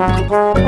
Bye.